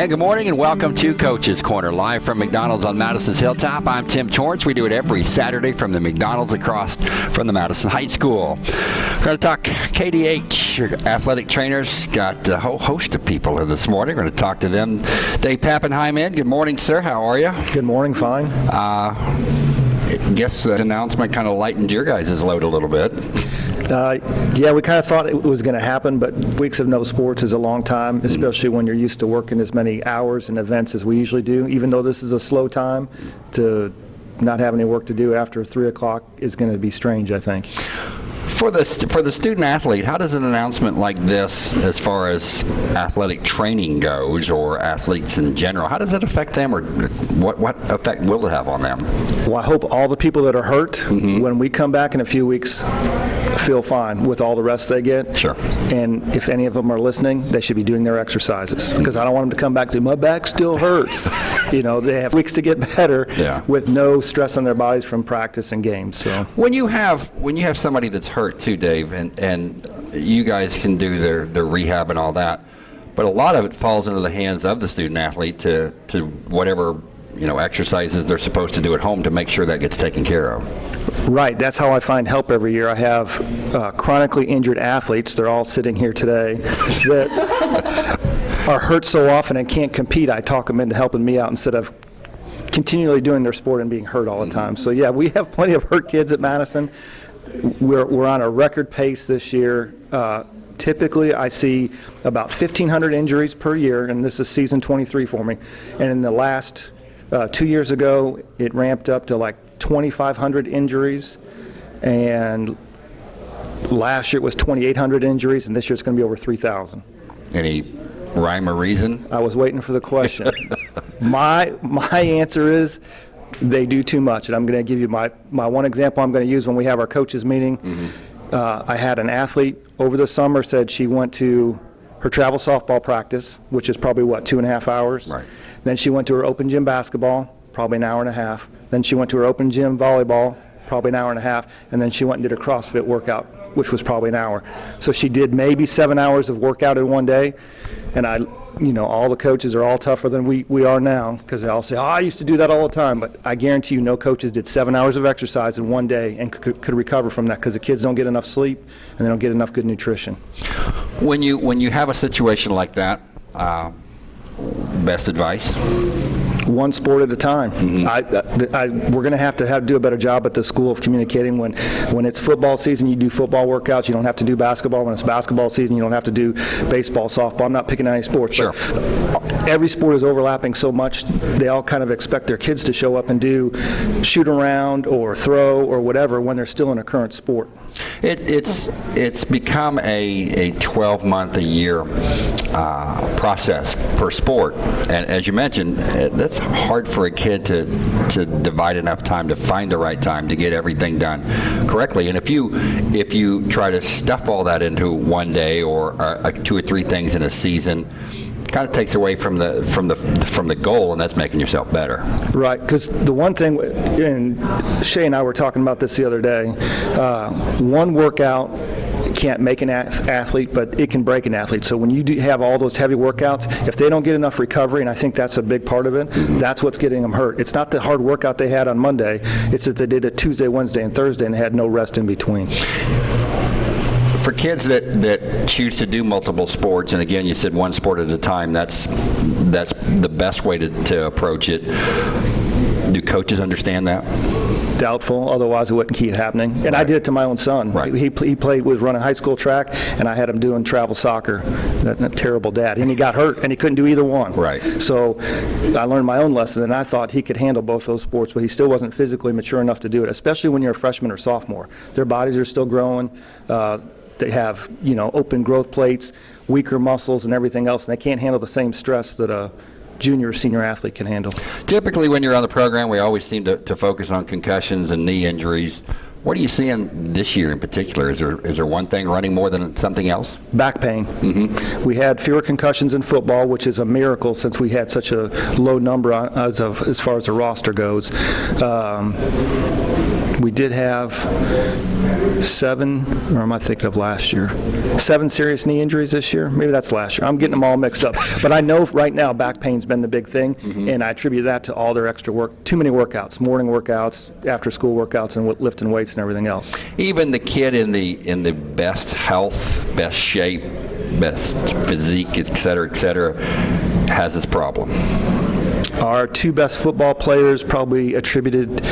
Hey, good morning and welcome to Coach's Corner, live from McDonald's on Madison's Hilltop. I'm Tim Torrance. We do it every Saturday from the McDonald's across from the Madison High School. We're going to talk KDH, athletic trainers. Got a whole host of people here this morning. We're going to talk to them. Dave Pappenheim in. Good morning, sir. How are you? Good morning, fine. Uh, I guess the announcement kind of lightened your guys' load a little bit. Uh, yeah, we kind of thought it was going to happen, but weeks of no sports is a long time, especially when you're used to working as many hours and events as we usually do. Even though this is a slow time, to not have any work to do after 3 o'clock is going to be strange, I think. For the, for the student athlete, how does an announcement like this, as far as athletic training goes, or athletes in general, how does it affect them, or what, what effect will it have on them? Well, I hope all the people that are hurt, when we come back in a few weeks, feel fine with all the rest they get. Sure. And if any of them are listening, they should be doing their exercises mm-hmm. because I don't want them to come back say, my back still hurts. you know, they have weeks to get better Yeah. with no stress on their bodies from practice and games. So. When you have when you have somebody that's hurt too, Dave, and and you guys can do their their rehab and all that, but a lot of it falls into the hands of the student athlete to to whatever you know exercises they're supposed to do at home to make sure that gets taken care of. Right, that's how I find help every year. I have uh, chronically injured athletes, they're all sitting here today, that are hurt so often and can't compete. I talk them into helping me out instead of continually doing their sport and being hurt all the time. So yeah, we have plenty of hurt kids at Madison. We're, we're on a record pace this year. Uh, Typically, I see about 1,500 injuries per year, and this is season 23 for me. And in the last, uh, two years ago, it ramped up to like 2,500 injuries, and last year it was 2,800 injuries, and this year it's going to be over 3,000. Any rhyme or reason? I was waiting for the question. my my answer is they do too much, and I'm going to give you my my one example. I'm going to use when we have our coaches meeting. Uh, I had an athlete over the summer said she went to her travel softball practice, which is probably what two and a half hours. Right. Then she went to her open gym basketball, probably an hour and a half. Then she went to her open gym volleyball, probably an hour and a half. And then she went and did a CrossFit workout, which was probably an hour. So she did maybe seven hours of workout in one day. And I, you know, all the coaches are all tougher than we, we are now because they all say, oh, I used to do that all the time. But I guarantee you, no coaches did seven hours of exercise in one day and could, could recover from that because the kids don't get enough sleep and they don't get enough good nutrition. When you when you have a situation like that, uh, best advice? One sport at a time. I, I, we're going to have to have do a better job at the school of communicating. When when it's football season, you do football workouts. You don't have to do basketball. When it's basketball season, you don't have to do baseball, softball. I'm not picking any sports. Sure. Every sport is overlapping so much. They all kind of expect their kids to show up and do shoot around or throw or whatever when they're still in a current sport. It, it's it's become a, a 12 month a year uh, process per sport, and as you mentioned, uh, that's hard for a kid to to divide enough time to find the right time to get everything done correctly. And if you if you try to stuff all that into one day or uh, two or three things in a season, kind of takes away from the from the from the goal, and that's making yourself better. Right, because the one thing, and Shay and I were talking about this the other day, uh, one workout can't make an ath- athlete, but it can break an athlete. So when you do have all those heavy workouts, if they don't get enough recovery, and I think that's a big part of it, that's what's getting them hurt. It's not the hard workout they had on Monday, it's that they did it Tuesday, Wednesday, and Thursday and had no rest in between. For kids that, that choose to do multiple sports, and again, you said one sport at a time, that's, that's the best way to, to approach it. Do coaches understand that? Doubtful, otherwise it wouldn't keep happening. And I did it to my own son. Right. He, he played, was running high school track, and I had him doing travel soccer. That, that terrible dad. And he got hurt, and he couldn't do either one. Right. So I learned my own lesson, and I thought he could handle both those sports, but he still wasn't physically mature enough to do it, especially when you're a freshman or sophomore. Their bodies are still growing. Uh, they have, you know, open growth plates, weaker muscles, and everything else, and they can't handle the same stress that a junior or senior athlete can handle. Typically, when you're on the program, we always seem to, to focus on concussions and knee injuries. What are you seeing this year in particular? Is there is there one thing running more than something else? Back pain. We had fewer concussions in football, which is a miracle since we had such a low number as of as far as the roster goes. Um, we did have seven, or am I thinking of last year? Seven serious knee injuries this year? Maybe that's last year. I'm getting them all mixed up. But I know right now back pain's been the big thing, mm-hmm. and I attribute that to all their extra work, too many workouts, morning workouts, after-school workouts, and lifting weights and everything else. Even the kid in the in the best health, best shape, best physique, et cetera, et cetera, has this problem. Our two best football players probably attributed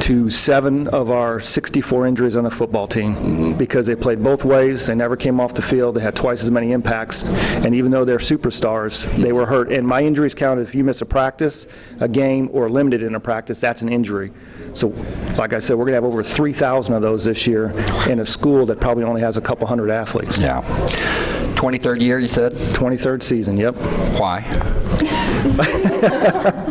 to seven of our 64 injuries on the football team mm-hmm. because they played both ways. They never came off the field. They had twice as many impacts. And even though they're superstars, they were hurt. And my injuries count if you miss a practice, a game, or limited in a practice, that's an injury. So, like I said, we're going to have over 3,000 of those this year in a school that probably only has a couple hundred athletes. Yeah. 23rd year, you said? 23rd season, yep. Why?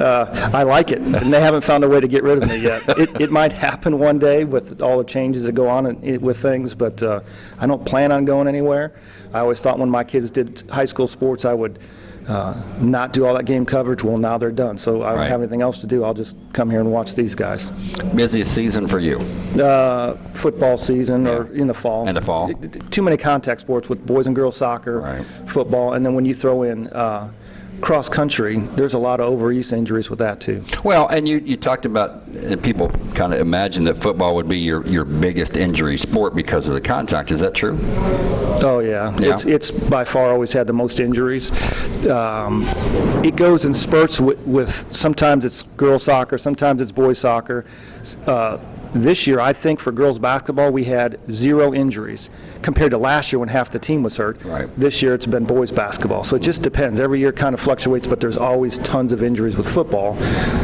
I like it, and they haven't found a way to get rid of me yet. It, it might happen one day with all the changes that go on in, with things, but uh, I don't plan on going anywhere. I always thought when my kids did high school sports, I would uh, not do all that game coverage. Well, now they're done, so I don't Right. have anything else to do. I'll just come here and watch these guys. Busiest season for you. Uh, football season or in the fall. In the fall. Too many contact sports with boys and girls soccer, Right. football, and then when you throw in uh, cross country, there's a lot of overuse injuries with that too. Well, and you, you talked about, and people kind of imagine that football would be your, your biggest injury sport because of the contact. Is that true? Oh, yeah. Yeah. It's, it's by far always had the most injuries. Um, It goes in spurts with, with, sometimes it's girls soccer, sometimes it's boys soccer. Uh, This year, I think for girls basketball, we had zero injuries compared to last year when half the team was hurt. Right. This year, it's been boys basketball. So it just depends. Every year kind of fluctuates, but there's always tons of injuries with football,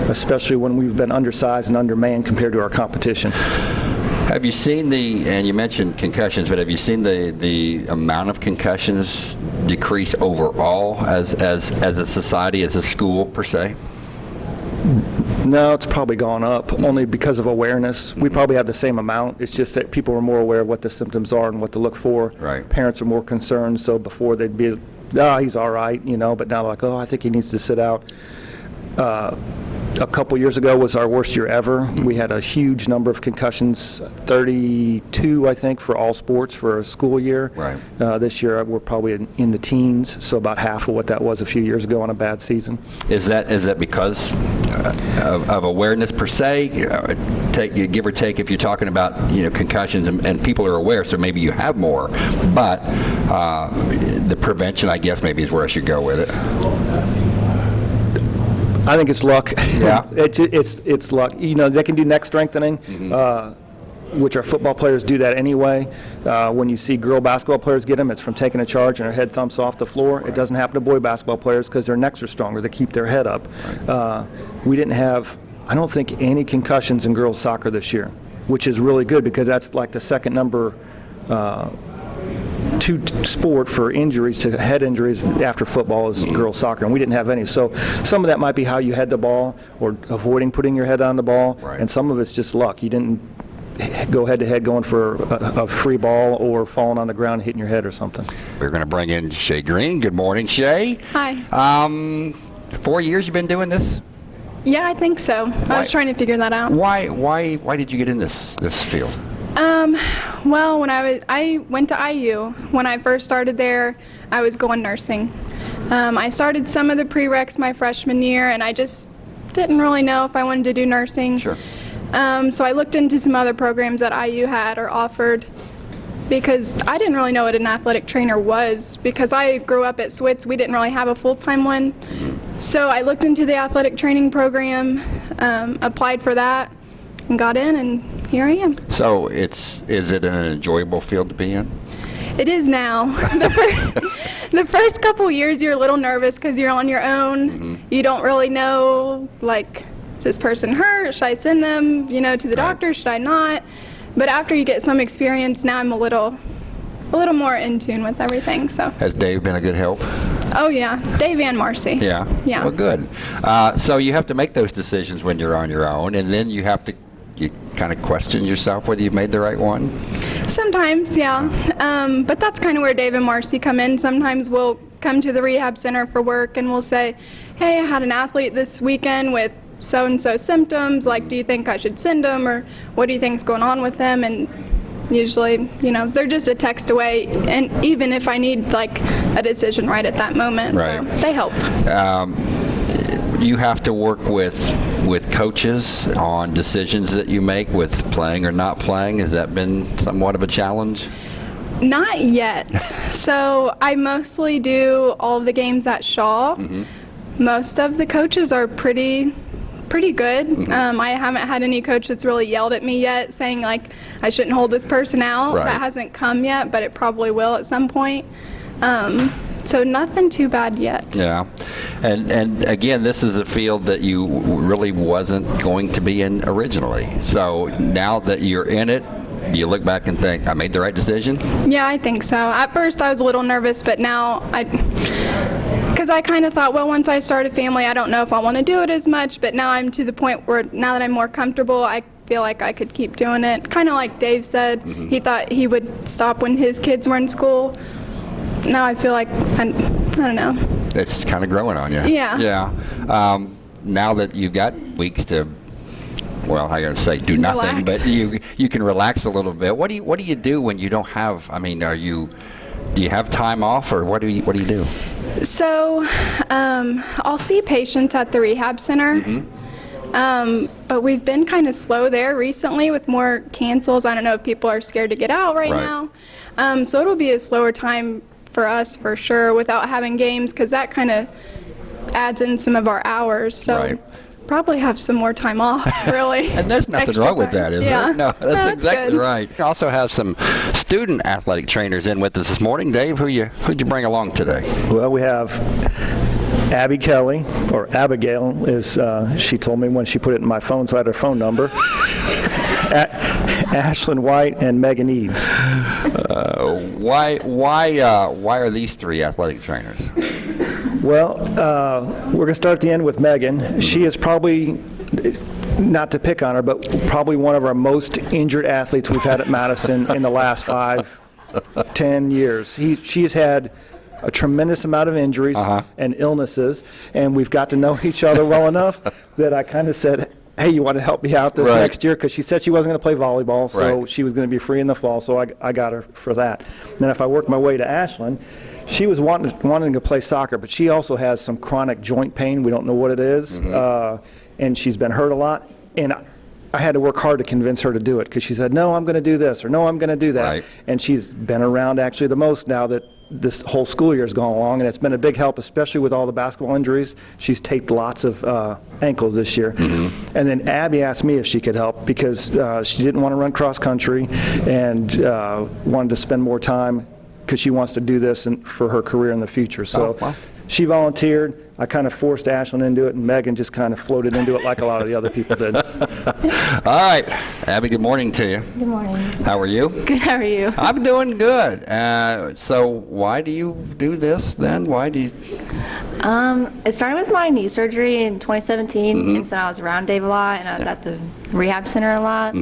especially when we've been undersized and undermanned compared to our competition. Have you seen the, and you mentioned concussions, but have you seen the, the amount of concussions decrease overall as, as, as a society, as a school per se? No, it's probably gone up, only because of awareness. We probably have the same amount. It's just that people are more aware of what the symptoms are and what to look for. Right. Parents are more concerned, so before they'd be, ah, he's all right, you know, but now they're like, oh, I think he needs to sit out. Uh, A couple years ago was our worst year ever. We had a huge number of concussions, 32, I think, for all sports for a school year. Right. Uh, This year, we're probably in- in the teens, so about half of what that was a few years ago on a bad season. Is that, is that because uh, of, of awareness per se? Take, give or take, if you're talking about, you know, concussions and, and people are aware, so maybe you have more, but uh, the prevention, I guess, maybe is where I should go with it. I think it's luck. Yeah. it's it's it's luck. You know, they can do neck strengthening, uh, which our football players do that anyway. Uh, when you see girl basketball players get them, it's from taking a charge and their head thumps off the floor. It doesn't happen to boy basketball players because their necks are stronger. They keep their head up. Uh, we didn't have, I don't think, any concussions in girls soccer this year, which is really good because that's like the second number. Uh, two sport for injuries to head injuries after football is girls soccer, and we didn't have any. So some of that might be how you head the ball or avoiding putting your head on the ball, Right. and some of it's just luck. You didn't go head to head going for a, a free ball or falling on the ground hitting your head or something. We're going to bring in Shay Green. Good morning, Shay. Hi. Um, four years you've been doing this? Yeah, I think so. I was trying to figure that out. Why, why, why did you get in this, this field? Um, well, when I was, I went to IU. When I first started there, I was going nursing. Um, I started some of the prereqs my freshman year, and I just didn't really know if I wanted to do nursing. Sure. Um, so I looked into some other programs that IU had or offered because I didn't really know what an athletic trainer was because I grew up at Switz. We didn't really have a full-time one. So I looked into the athletic training program, um, applied for that, and got in, and here I am. So it's, is it an enjoyable field to be in? It is now. the, fir- the first couple years, you're a little nervous because you're on your own. You don't really know, like, is this person hurt? Should I send them, you know, to the Right. doctor? Should I not? But after you get some experience, now I'm a little, a little more in tune with everything. So, Has Dave been a good help? oh yeah, Dave and Marcy. Yeah. Yeah. Well, good. Uh, so you have to make those decisions when you're on your own, and then you have to you kind of question yourself whether you've made the right one. Sometimes, yeah. Um, but that's kind of where Dave and Marcy come in. Sometimes we'll come to the rehab center for work and we'll say, hey, I had an athlete this weekend with so and so symptoms. Like, do you think I should send them, or what do you think's going on with them? And usually, you know, they're just a text away. And even if I need like a decision right at that moment, Right. so they help. You have to work with with coaches on decisions that you make with playing or not playing. Has that been somewhat of a challenge? Not yet. so I mostly do all the games at Shawe. Most of the coaches are pretty pretty good. Um, I haven't had any coach that's really yelled at me yet saying like I shouldn't hold this person out. Right. That hasn't come yet, but it probably will at some point. Um, so nothing too bad yet. Yeah, and and again, this is a field that you really wasn't going to be in originally. So now that you're in it, you look back and think, I made the right decision. Yeah, I think so. At first, I was a little nervous, but now I, because I kind of thought, well, once I start a family, I don't know if I want to do it as much. But now I'm to the point where now that I'm more comfortable, I feel like I could keep doing it. Kind of like Dave said, mm-hmm. he thought he would stop when his kids were in school. Now I feel like I, I don't know. It's kind of growing on you. Yeah. Yeah. Um, now that you've got weeks to, well, I gotta say, do nothing, Relax. but you you can relax a little bit. What do you what do you do when you don't have? I mean, are you do you have time off, or what do you what do you do? So, um, I'll see patients at the rehab center. Um, but we've been kind of slow there recently with more cancels. I don't know if people are scared to get out right, Right. now. Um, so it'll be a slower time for us for sure without having games because that kind of adds in some of our hours. So Right. probably have some more time off, really. And there's nothing Extra wrong with that, is yeah. there? No, that's it's exactly good. right. We also have some student athletic trainers in with us this morning. Dave, who you who'd you bring along today? Well, we have Abby Kelly, or Abigail, is uh, she told me when she put it in my phone, so I had her phone number. Ashlyn White and Megan Eads. Why why uh, why are these three athletic trainers? Well, uh, we're going to start at the end with Megan. She is probably, not to pick on her, but probably one of our most injured athletes we've had at Madison in the last five, ten years. He, she's had a tremendous amount of injuries and illnesses, and we've got to know each other well enough that I kind of said, hey, you want to help me out this Right. next year? Because she said she wasn't going to play volleyball, so Right. she was going to be free in the fall, so I, I got her for that. Then if I work my way to Ashlyn, she was wanting, wanting to play soccer, but she also has some chronic joint pain. We don't know what it is, Mm-hmm. uh, and she's been hurt a lot. And I, I had to work hard to convince her to do it because she said, no, I'm going to do this, or no, I'm going to do that. Right. And she's been around actually the most now that this whole school year has gone along, and it's been a big help, especially with all the basketball injuries. She's taped lots of uh, ankles this year. And then Abby asked me if she could help because uh, she didn't want to run cross country and uh, wanted to spend more time because she wants to do this in, for her career in the future. So Oh, wow. She volunteered. I kind of forced Ashlyn into it, and Megan just kind of floated into it like a lot of the other people did. All right, Abby. Good morning to you. Good morning. How are you? Good, how are you? I'm doing good. Uh, so why do you do this then? Why do you? Um, it started with my knee surgery in 2017, and so I was around Dave a lot, and I was at the rehab center a lot.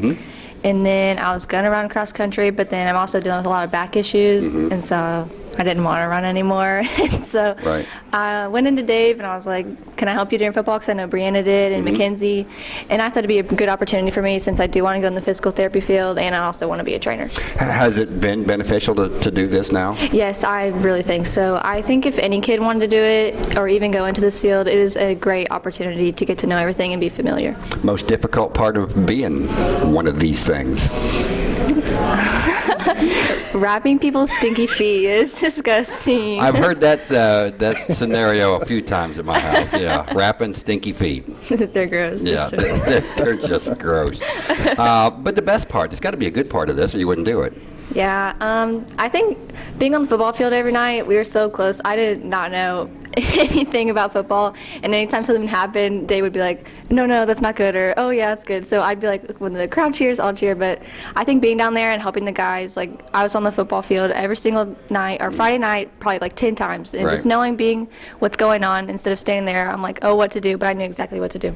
And then I was going to run cross country, but then I'm also dealing with a lot of back issues, and so I didn't want to run anymore. so Right. I went into Dave and I was like, "Can I help you during football?" Because I know Brianna did and mm-hmm. Mackenzie, and I thought it'd be a good opportunity for me since I do want to go in the physical therapy field, and I also want to be a trainer. Has it been beneficial to, to do this now? Yes, I really think so. I think if any kid wanted to do it or even go into this field, it is a great opportunity to get to know everything and be familiar. Most difficult part of being one of these things. Wrapping people's stinky feet is disgusting. I've heard that uh, that scenario a few times at my house. Yeah, wrapping stinky feet. They're gross. Yeah, they're, they're just gross. Uh, but the best part, there's got to be a good part of this, or you wouldn't do it. Yeah, um, I think being on the football field every night, we were so close. I did not know anything about football, and anytime something happened, they would be like, "No, no, that's not good," or "Oh yeah, that's good." So I'd be like, when the crowd cheers, I'll cheer. But I think being down there and helping the guys, like I was on the football field every single night or Friday night, probably like ten times, and just knowing being what's going on instead of standing there, I'm like, "Oh, what to do?" But I knew exactly what to do.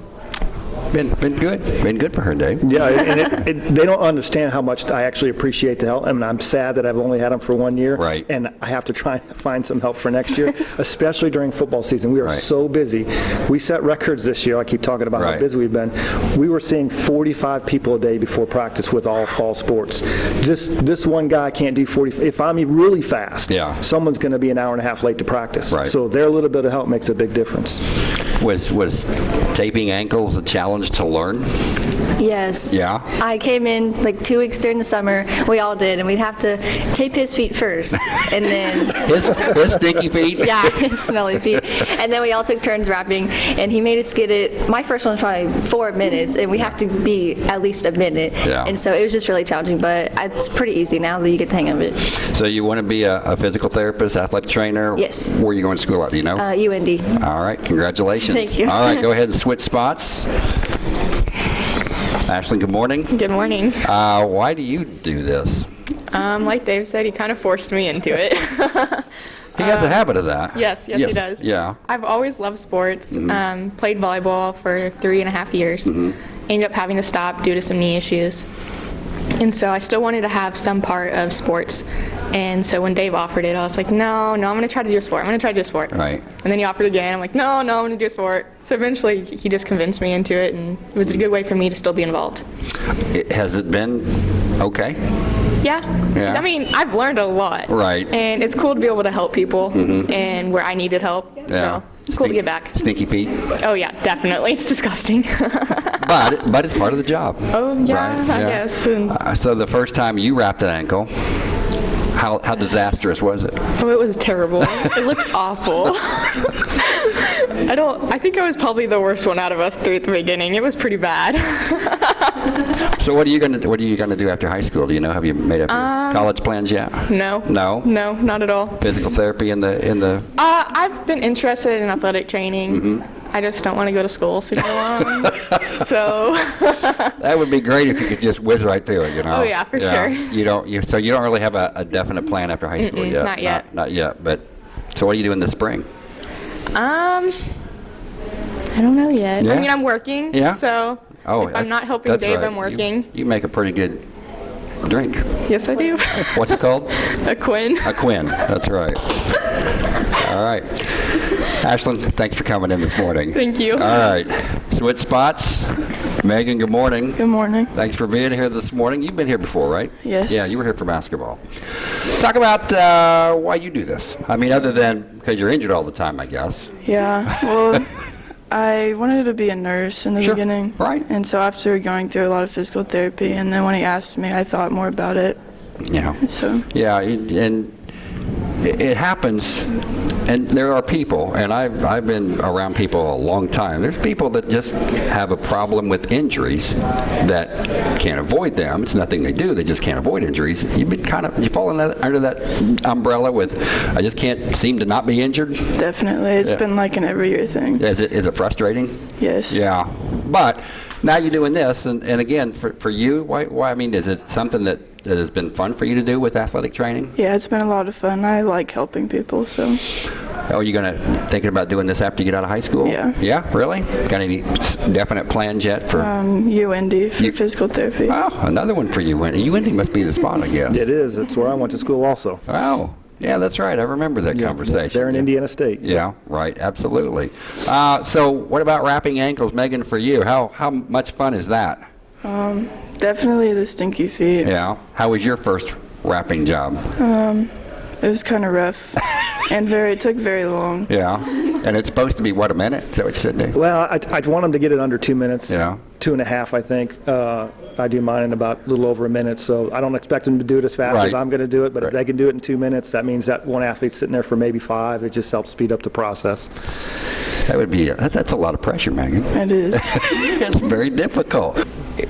Been, been good. Been good for her, Dave. Yeah, and it, it, they don't understand how much I actually appreciate the help. I mean, I'm sad that I've only had them for one year. Right. And I have to try and find some help for next year, especially during football season. We are Right. so busy. We set records this year. I keep talking about Right. how busy we've been. We were seeing 45 people a day before practice with all fall sports. Just this one guy can't do 40. If I'm really fast, Yeah. someone's going to be an hour and a half late to practice. Right. So their little bit of help makes a big difference. Was, was taping ankles a challenge to learn? Yes. Yeah? I came in like two weeks during the summer. We all did, and we'd have to tape his feet first, and then His, his stinky feet? yeah, his smelly feet. And then we all took turns wrapping, and he made us get it. My first one was probably four minutes, and we have to be at least a minute. Yeah. And so it was just really challenging, but it's pretty easy now that you get the hang of it. So you want to be a, a physical therapist, athletic trainer? Yes. Where are you going to school at, do you know? Uh, UND. All right, congratulations. Thank you. All right, go ahead and switch spots. Ashley, good morning. Good morning. Uh, why do you do this? Um, like Dave said, he kind of forced me into it. He has a habit of that. Uh, yes, yes, he does. Yeah. I've always loved sports. Um, played volleyball for three and a half years. Ended up having to stop due to some knee issues. And so I still wanted to have some part of sports. And so when Dave offered it, I was like, no, no, I'm going to try to do a sport. I'm going to try to do a sport. Right. And then he offered again. I'm like, no, no, I'm going to do a sport. So eventually he just convinced me into it, and it was a good way for me to still be involved. It- has it been okay? Yeah. Yeah. I mean, I've learned a lot. Right. And it's cool to be able to help people mm-hmm. and where I needed help. Yeah. So it's cool to get back. Stinky feet. Oh, yeah, definitely. It's disgusting. But, but it's part of the job. oh, yeah, Right, I yeah. guess. Uh, so the first time you wrapped an ankle, how, how disastrous was it? oh, it was terrible. it looked awful. I don't, I think I was probably the worst one out of us three at the beginning. It was pretty bad. So what are you gonna what are you gonna do after high school? Do you know? Have you made up your Um, college plans yet? no. No. No, not at all. Physical therapy in the in the. Uh, I've been interested in athletic training. Mm-hmm. I just don't want to go to school super long. so, That would be great if you could just whiz right through it. You know. Oh, yeah, for sure. You don't. You, so you don't really have a, a definite plan after high school Mm-mm, yet. not yet. Not, not yet. But so what are you doing this spring? Um, I don't know yet. Yeah? I mean, I'm working. Yeah? So Oh, if I'm not helping Dave, right. I'm You- working. You, make a pretty good drink. Yes, I do. What's it called? a Quinn. A Quinn. That's right. All right. Ashlyn, thanks for coming in this morning. Thank you. All right. Switch spots. Megan, good morning. Good morning. Thanks for being here this morning. You've been here before, right? Yes. Yeah, you were here for basketball. Talk about uh, why you do this. I mean, other than because you're injured all the time, I guess. Yeah, well, I wanted to be a nurse in the Sure, beginning. right. And so after going through a lot of physical therapy, and then when he asked me, I thought more about it. Yeah. So, Yeah, and it it happens, and there are people, and I've, I've been around people a long time. There's people that just have a problem with injuries that can't avoid them. It's nothing they do, they just can't avoid injuries. You've been kind of, you fall that, under that umbrella with, I just can't seem to not be injured. definitely, it's Yeah. been like an every year thing. Is it, is it frustrating? Yes. Yeah, but now you're doing this, and, and again, for, for you, why, why, I mean, is it something that, that has been fun for you to do with athletic training? Yeah, it's been a lot of fun. I like helping people, so Oh, you gonna thinking about doing this after you get out of high school? Yeah. Yeah, really? Got any definite plans yet for? um, UND for You- physical therapy. oh, another one for you. UND must be the spot, I guess. It is. It's where I went to school also. Oh, yeah, that's right. I remember that conversation. They're in Yeah. Indiana State. Yeah, right. Absolutely. Uh, so, what about wrapping ankles, Megan? For you, how how much fun is that? Definitely the stinky feet. Yeah. How was your first wrapping job? Um, It was kind of rough and very, it took very long. Yeah. And it's supposed to be what a minute? Is that what you said, Dave? Well, I'd, I'd want them to get it under two minutes. Yeah. Two and a half, I think. Uh, I do mine in about a little over a minute, so I don't expect them to do it as fast as Right. I'm going to do it, but Right. if they can do it in two minutes, that means that one athlete's sitting there for maybe five. It just helps speed up the process. That would be that's, that's a lot of pressure, Megan. It is. it's very difficult. I-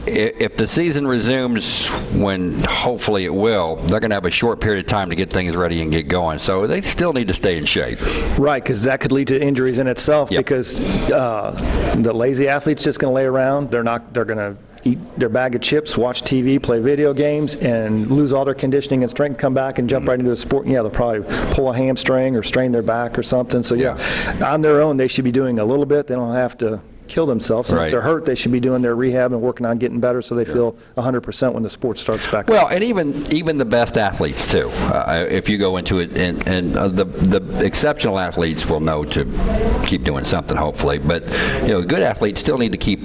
If the season resumes when hopefully it will, they're going to have a short period of time to get things ready and get going. So they still need to stay in shape. Right, because that could lead to injuries in itself. Yep. Because uh, the lazy athlete's just going to lay around. They're not. They're going to eat their bag of chips, watch TV, play video games, and lose all their conditioning and strength. Come back and jump mm-hmm. right into a sport. And yeah, they'll probably pull a hamstring or strain their back or something. So yeah, on their own, they should be doing a little bit. They don't have to kill themselves. And Right. if they're hurt, they should be doing their rehab and working on getting better so they feel 100% when the sport starts back up. Well, and even even the best athletes too. Uh, if you go into it, and, and uh, the the exceptional athletes will know to keep doing something, hopefully. But you know, good athletes still need to keep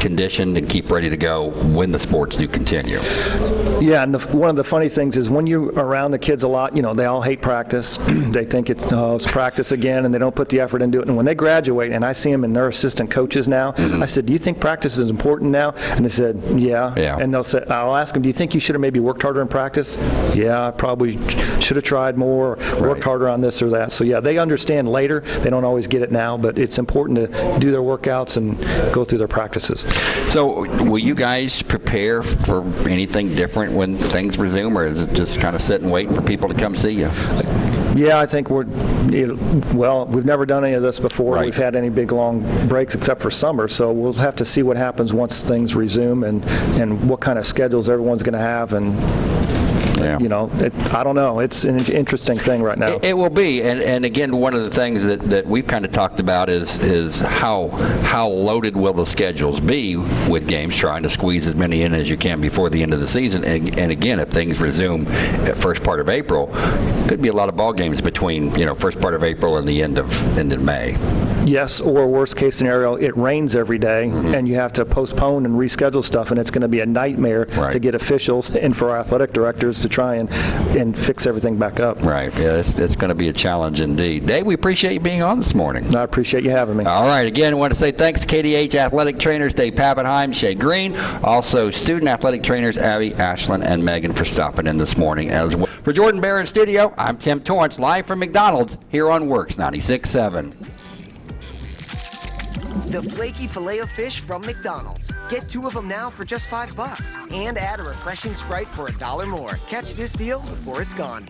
conditioned and keep ready to go when the sports do continue. Yeah, and the, one of the funny things is when you're around the kids a lot, you know, they all hate practice. they think it's, oh, it's practice again, and they don't put the effort into it. And when they graduate, and I see them and they're assistant coaches now, mm-hmm. I said, do you think practice is important now? And they said, yeah. Yeah. And they'll say, I'll ask them, do you think you should have maybe worked harder in practice? Yeah, I probably should have tried more, or Right. worked harder on this or that. So yeah, they understand later. They don't always get it now, but it's important to do their workouts and go through their practices. So, will you guys prepare for anything different when things resume, or is it just kind of sit and wait for people to come see you? Yeah, I think we're, well, we've never done any of this before. Right. We've had any big, long breaks except for summer, so we'll have to see what happens once things resume and, and what kind of schedules everyone's going to have, and, Yeah. you know, it, I don't know. It's an interesting thing right now. It, it will be, and, and again, one of the things that, that we've kind of talked about is is how how loaded will the schedules be with games, trying to squeeze as many in as you can before the end of the season. And, and again, if things resume at first part of April, could be a lot of ball games between you know first part of April and the end of end of May. Yes, or worst case scenario, it rains every day, Mm-hmm. and you have to postpone and reschedule stuff, and it's going to be a nightmare Right. to get officials and for our athletic directors to try and, and fix everything back up. Right. Yeah, it's, it's going to be a challenge indeed. Dave, we appreciate you being on this morning. I appreciate you having me. All right. Again, I want to say thanks to KDH athletic trainers Dave Pappenheim, Shay Green, also student athletic trainers Abby, Ashlyn, and Megan for stopping in this morning as well. For Jordan Barron studio, I'm Tim Torrance, live from McDonald's here on WORX 96.7. The flaky filet of fish from McDonald's. Get two of them now for just five bucks. And add a refreshing Sprite for a dollar more. Catch this deal before it's gone.